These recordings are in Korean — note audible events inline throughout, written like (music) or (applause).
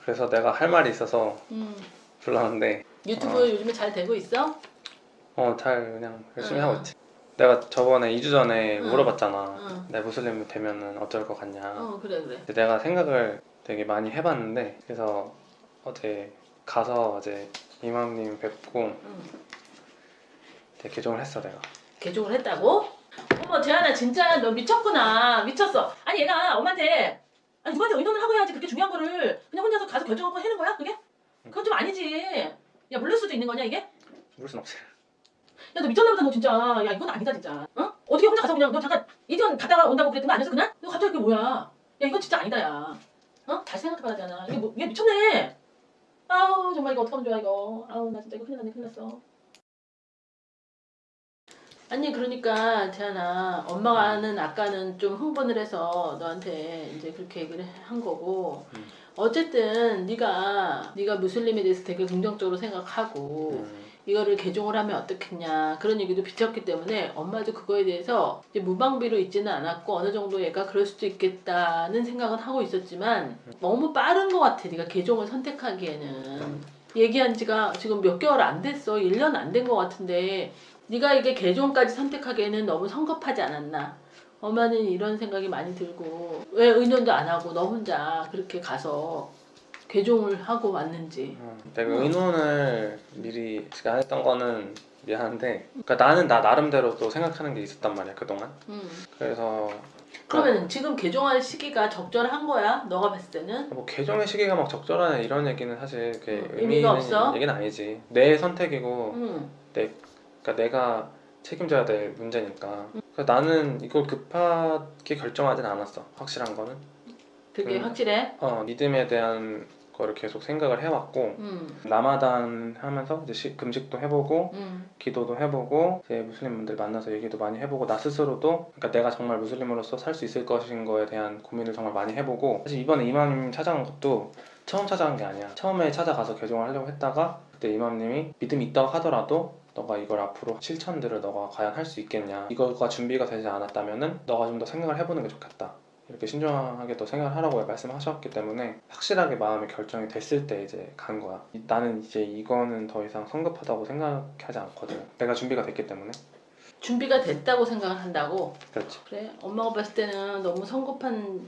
그래서 내가 할 말이 있어서 음. 불렀는데 유튜브 어. 요즘에 잘 되고 있어? 어 잘 그냥 열심히 응. 하고 있지 내가 저번에 2주 전에 응. 물어봤잖아 응. 내 무슬림 되면은 어쩔 것 같냐 어 그래 그래. 내가 생각을 되게 많이 해봤는데 그래서 어제 가서 어제 이맘님 뵙고 응. 되게 개종을 했어 내가 개종을 했다고? 어머 재한아 진짜 너 미쳤구나 미쳤어 아니 얘가 엄마한테 아니 누구한테 의논을 하고 해야지 그렇게 중요한 거를 그냥 혼자서 가서 결정하고 해는 거야 그게? 그건 좀 아니지 야 물릴 수도 있는 거냐 이게? 야 모를 순 없지 너 미쳤나 보다 너 진짜 야 이건 아니다 진짜 어? 어떻게 혼자 가서 그냥 너 잠깐 이전 갔다가 온다고 그랬던 거 아니었어 그날? 너 갑자기 그게 뭐야 야 이건 진짜 아니다 야 어? 다시 생각해봐야 되잖아 이게 뭐, 얘 미쳤네 아우 정말 이거 어떡하면 좋아 이거 아우 나 진짜 이거 큰일 났네 큰일 났어 아니 그러니까 재한아 엄마가는 아까는 좀 흥분을 해서 너한테 이제 그렇게 얘기를 한 거고 음. 어쨌든 네가 네가 무슬림에 대해서 되게 긍정적으로 생각하고 음, 이거를 개종을 하면 어떻겠냐 그런 얘기도 비쳤기 때문에 엄마도 그거에 대해서 이제 무방비로 있지는 않았고 어느 정도 얘가 그럴 수도 있겠다는 생각은 하고 있었지만 너무 빠른 것 같아 네가 개종을 선택하기에는. 얘기한 지가 지금 몇 개월 안 됐어. 1년 안 된 것 같은데 네가 이게 개종까지 선택하기에는 너무 성급하지 않았나 엄마는 이런 생각이 많이 들고 왜 의논도 안 하고 너 혼자 그렇게 가서 개종을 하고 왔는지 음, 내가 응. 의논을 미리 안 했던 거는 미안한데 그러니까 나는 나 나름대로 또 생각하는 게 있었단 말이야 그동안 음. 그래서 그러면 지금 개종할 시기가 적절한 거야? 너가 봤을 때는? 뭐 개종의 시기가 막 적절하냐 이런 얘기는 사실 그게 음, 의미 있는 없어? 얘기는 아니지 내 선택이고 응. 그러니까 내가 책임져야 될 문제니까 그래서 나는 이걸 급하게 결정하진 않았어 확실한 거는 그게 음. 확실해? 어 믿음에 대한 거를 계속 생각을 해왔고 응. 라마단 하면서 이제 시- 금식도 해보고 응. 기도도 해보고 제 무슬림 분들 만나서 얘기도 많이 해보고 나 스스로도 그러니까 내가 정말 무슬림으로서 살 수 있을 것인 거에 대한 고민을 정말 많이 해보고 사실 이번에 이맘님 찾아간 것도 처음 찾아간 게 아니야 처음에 찾아가서 개종을 하려고 했다가 그때 이맘님이 믿음이 있다고 하더라도 너가 이걸 앞으로 실천들을 너가 과연 할 수 있겠냐. 이거가 준비가 되지 않았다면은 너가 좀 더 생각을 해보는 게 좋겠다. 이렇게 신중하게 또 생각을 하라고 말씀하셨기 때문에 확실하게 마음의 결정이 됐을 때 이제 간 거야. 이- 나는 이제 이거는 더 이상 성급하다고 생각하지 않거든. 내가 준비가 됐기 때문에. 준비가 됐다고 생각을 한다고? 그렇지. 그래? 엄마가 봤을 때는 너무 성급한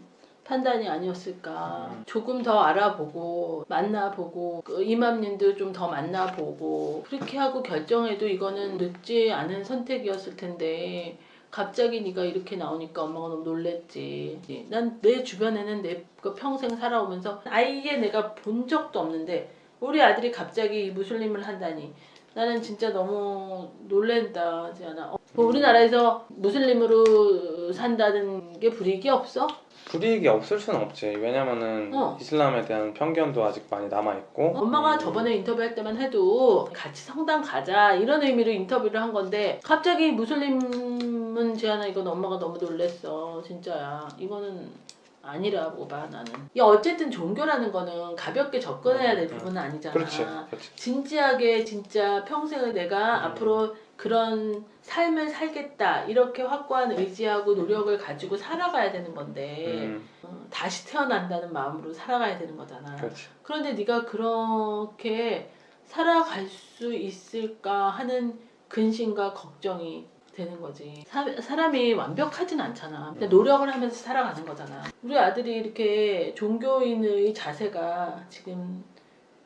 판단이 아니었을까. 음. 조금 더 알아보고 만나보고 그 이맘님도 좀 더 만나보고 그렇게 하고 결정해도 이거는 늦지 않은 선택이었을 텐데 갑자기 네가 이렇게 나오니까 엄마가 너무 놀랬지. 난 내 주변에는 내그 평생 살아오면서 아예 내가 본 적도 없는데 우리 아들이 갑자기 무슬림을 한다니 나는 진짜 너무 놀랜다 지아나. 어, 뭐 우리나라에서 무슬림으로 산다는 게 불이익이 없어? 불이익이 없을 수는 없지 왜냐면은 어. 이슬람에 대한 편견도 아직 많이 남아있고 엄마가 음, 저번에 인터뷰할 때만 해도 같이 성당 가자 이런 의미로 인터뷰를 한 건데 갑자기 무슬림은 제안아 이건 엄마가 너무 놀랬어 진짜야 이거는 아니라고 봐 나는. 야 어쨌든 종교라는 거는 가볍게 접근해야 될 음, 음. 부분은 아니잖아. 그렇지 그렇지. 진지하게 진짜 평생을 내가 음. 앞으로 그런 삶을 살겠다 이렇게 확고한 의지하고 노력을 가지고 살아가야 되는 건데 음, 어, 다시 태어난다는 마음으로 살아가야 되는 거잖아. 그렇지. 그런데 네가 그렇게 살아갈 수 있을까 하는 근심과 걱정이 되는 거지. 사, 사람이 완벽하진 않잖아. 근데 노력을 하면서 살아가는 거잖아. 우리 아들이 이렇게 종교인의 자세가 지금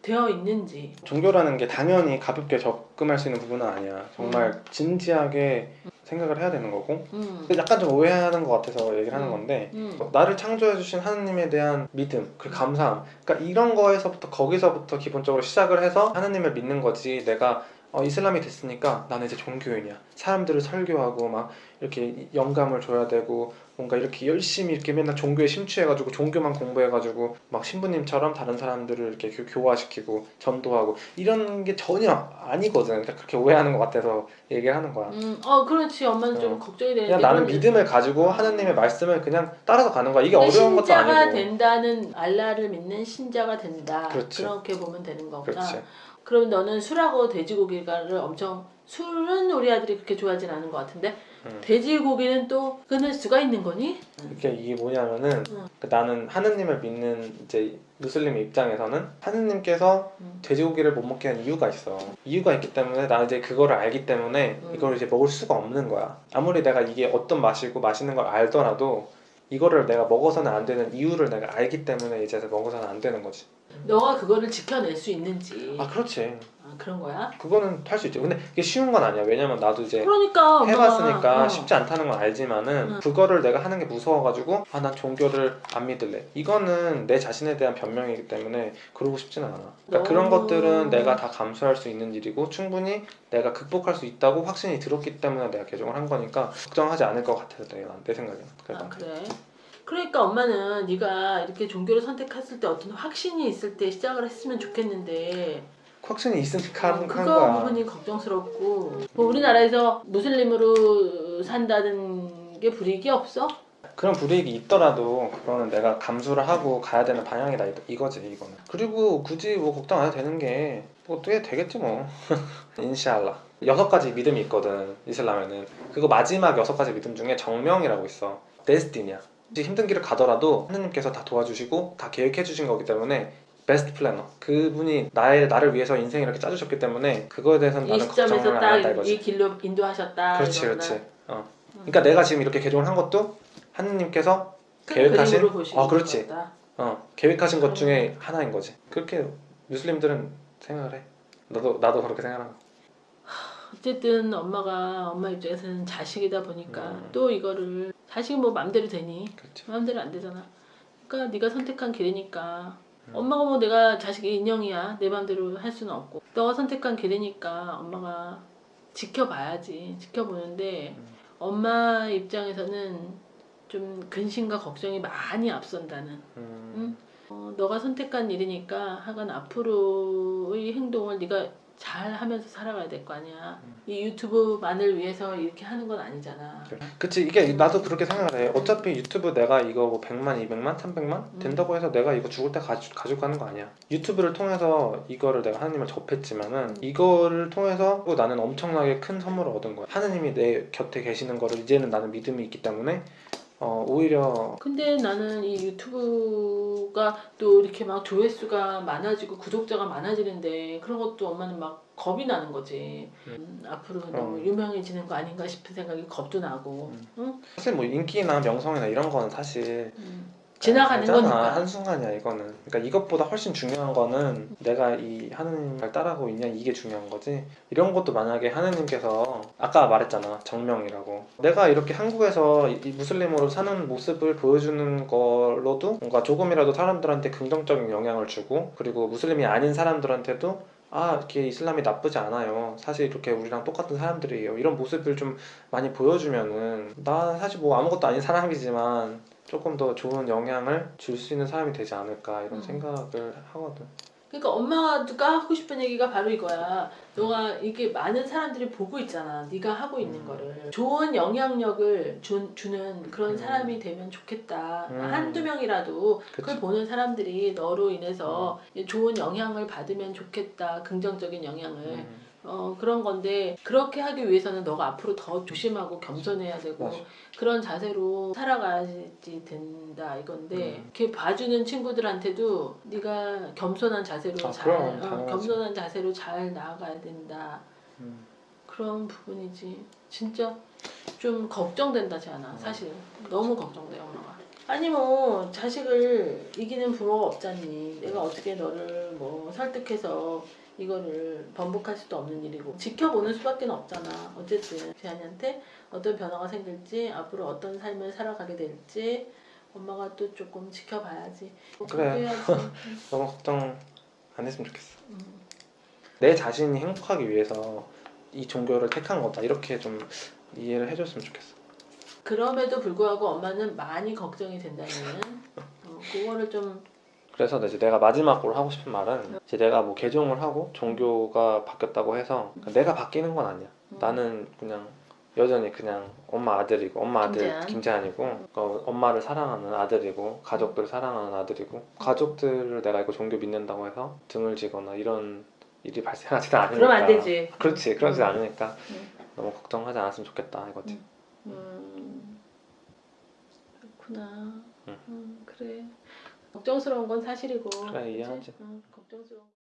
되어 있는지. 종교라는 게 당연히 가볍게 접근할 수 있는 부분은 아니야 정말 진지하게 생각을 해야 되는 거고 음. 약간 좀 오해하는 것 같아서 얘기를 하는 음. 건데 음. 나를 창조해 주신 하느님에 대한 믿음, 그 감사함. 그러니까 이런 거에서부터 거기서부터 기본적으로 시작을 해서 하느님을 믿는 거지. 내가 어, 이슬람이 됐으니까 나는 이제 종교인이야. 사람들을 설교하고 막 이렇게 영감을 줘야 되고 뭔가 이렇게 열심히 이렇게 맨날 종교에 심취해가지고 종교만 공부해가지고 막 신부님처럼 다른 사람들을 이렇게 교- 교화시키고 전도하고 이런 게 전혀 아니거든. 그러니까 그렇게 오해하는 것 같아서 얘기를 하는 거야. 음, 어, 그렇지. 엄마는 좀 어. 걱정이 되는데. 그냥 나는 믿음을 가지고 하느님의 말씀을 그냥 따라서 가는 거야. 이게 어려운 것도 신자가 아니고. 된다는 알라를 믿는 신자가 된다. 그렇지. 그렇게 보면 되는 거구나. 그렇지. 그럼 너는 술하고 돼지고기를 엄청 술은 우리 아들이 그렇게 좋아하진 않은 것 같은데 음. 돼지고기는 또 끊을 수가 있는 거니? 이게 이게 뭐냐면은 응. 그 나는 하느님을 믿는 이제 무슬림 입장에서는 하느님께서 음. 돼지고기를 못 먹게 한 이유가 있어. 이유가 있기 때문에 나 이제 그거를 알기 때문에 음. 이걸 이제 먹을 수가 없는 거야. 아무리 내가 이게 어떤 맛이고 맛있는 걸 알더라도 이거를 내가 먹어서는 안 되는 이유를 내가 알기 때문에 이제 먹어서는 안 되는 거지. 너가 그거를 지켜낼 수 있는지 아 그렇지. 아, 그런 거야? 그거는 할 수 있지. 근데 이게 쉬운 건 아니야. 왜냐면 나도 이제 그러니까 해봤으니까 어. 쉽지 않다는 건 알지만은 응. 그거를 내가 하는 게 무서워가지고 아 난 종교를 안 믿을래 이거는 내 자신에 대한 변명이기 때문에 그러고 싶지는 않아 그러니까 그런 것들은 내가 다 감수할 수 있는 일이고 충분히 내가 극복할 수 있다고 확신이 들었기 때문에 내가 개종을 한 거니까 걱정하지 않을 것 같아서 내가 내 생각에는 그래서 아 그래. 그러니까 엄마는 네가 이렇게 종교를 선택했을 때 어떤 확신이 있을 때 시작을 했으면 좋겠는데. 확신이 있으니까 하는, 어, 하는 그거 거야 부분이 걱정스럽고. 뭐 우리나라에서 무슬림으로 산다는 게 불이익이 없어? 그런 불이익이 있더라도 그거는 내가 감수를 하고 가야 되는 방향이다. 이- 이거지 이거는. 그리고 굳이 뭐 걱정 안 해도 되는 게 뭐 어떻게 되겠지 뭐. (laughs) 인샬라. 여섯 가지 믿음이 있거든 이슬람에는. 그거 마지막 여섯 가지 믿음 중에 정명이라고 있어. 데스티니야 힘든 길을 가더라도 하느님께서 다 도와주시고 다 계획해 주신 거기 때문에 베스트 플래너 그분이 나의 나를 위해서 인생 이렇게 짜주셨기 때문에 그거에 대해서는 이 나는 걱정을 안 한다 딱 이거지 이 길로 인도하셨다. 그렇지 이거구나. 그렇지 어. 그러니까 내가 지금 이렇게 개종을 한 것도 하느님께서 큰 계획하신- 어, 그렇지. 어 계획하신 것 음. 중에 하나인 거지 그렇게 무슬림들은 생각을 해 나도 나도 그렇게 생각하는 거 어쨌든 엄마가 엄마 입장에서는 자식이다 보니까 음. 또 이거를 자식이 뭐 맘대로 되니 그렇죠 마음대로 안 되잖아. 그러니까 네가 선택한 길이니까 음. 엄마가 뭐 내가 자식의 인형이야 내 맘대로 할 수는 없고 너가 선택한 길이니까 엄마가 지켜봐야지 지켜보는데 음. 엄마 입장에서는 좀 근심과 걱정이 많이 앞선다는 음, 응? 어, 너가 선택한 일이니까 하간 앞으로의 행동을 네가 잘 하면서 살아가야 될 거 아니야. 음. 이 유튜브만을 위해서 이렇게 하는 건 아니잖아. 그치. 이게 나도 그렇게 생각을 해. 어차피 유튜브 내가 이거 뭐 100만 200만 300만 음. 된다고 해서 내가 이거 죽을 때 가지, 가지고 가는 거 아니야. 유튜브를 통해서 이거를 내가 하느님을 접했지만은 이거를 통해서 또 나는 엄청나게 큰 선물을 얻은 거야. 하느님이 내 곁에 계시는 거를 이제는 나는 믿음이 있기 때문에 어, 오히려 근데 나는 이 유튜브가 또 이렇게 막 조회수가 많아지고 구독자가 많아지는데 그런 것도 엄마는 막 겁이 나는 거지. 음, 앞으로 너무 음. 유명해지는 거 아닌가 싶은 생각이 겁도 나고. 음. 응? 사실 뭐 인기나 명성이나 이런 거는 사실 음. 지나가는 알잖아. 거니까. 한순간이야 이거는. 그러니까 이것보다 훨씬 중요한 거는 내가 이 하느님을 잘 따라가고 있냐 이게 중요한 거지? 이런 것도 만약에 하느님께서 아까 말했잖아 정명이라고. 내가 이렇게 한국에서 이- 이 무슬림으로 사는 모습을 보여주는 걸로도 뭔가 조금이라도 사람들한테 긍정적인 영향을 주고 그리고 무슬림이 아닌 사람들한테도 아 이렇게 이슬람이 나쁘지 않아요. 사실 이렇게 우리랑 똑같은 사람들이에요. 이런 모습을 좀 많이 보여주면은 나 사실 뭐 아무것도 아닌 사람이지만 조금 더 좋은 영향을 줄 수 있는 사람이 되지 않을까 이런 음. 생각을 하거든. 그러니까 엄마가 하고 싶은 얘기가 바로 이거야. 너가 이게 많은 사람들이 보고 있잖아. 네가 하고 있는 음. 거를 좋은 영향력을 주, 주는 그런 음. 사람이 되면 좋겠다. 음. 한두 명이라도 그치. 그걸 보는 사람들이 너로 인해서 음. 좋은 영향을 받으면 좋겠다. 긍정적인 영향을. 음, 어, 그런 건데 그렇게 하기 위해서는 너가 앞으로 더 조심하고 겸손해야 되고 맞아. 그런 자세로 살아가야지 된다 이건데 음. 이렇게 봐주는 친구들한테도 네가 겸손한 자세로 아, 잘 어. 겸손한 자세로 잘 나아가야 된다 음. 그런 부분이지 진짜 좀 걱정된다지 않아 사실 너무 걱정돼 엄마가 아니 뭐 자식을 이기는 부모가 없잖니 내가 어떻게 너를 뭐 설득해서 이거를 번복할 수도 없는 일이고 지켜보는 수밖에 없잖아 어쨌든 재한이한테 어떤 변화가 생길지 앞으로 어떤 삶을 살아가게 될지 엄마가 또 조금 지켜봐야지 뭐 그래. (laughs) 너무 걱정 안 했으면 좋겠어. 음. 내 자신이 행복하기 위해서 이 종교를 택한 거다 이렇게 좀 이해를 해줬으면 좋겠어. 그럼에도 불구하고 엄마는 많이 걱정이 된다는 어, 그거를 좀 그래서 이제 내가 마지막으로 하고 싶은 말은 이제 내가 뭐 개종을 하고 종교가 바뀌었다고 해서 내가 바뀌는 건 아니야. 음, 나는 그냥 여전히 그냥 엄마 아들이고 엄마 아들 김재한. 김재한이고 어, 엄마를 사랑하는 아들이고 가족들을 사랑하는 아들이고 가족들을 내가 이거 종교 믿는다고 해서 등을 지거나 이런 일이 발생하지는 않으니까 그러면 안 되지 그렇지 그러지 음. 않으니까 음. 너무 걱정하지 않았으면 좋겠다 이거지 음, 그렇구나. 응. 음, 그래. 걱정스러운 건 사실이고. 그래, 그치? 이해하지. 응, 걱정스러운.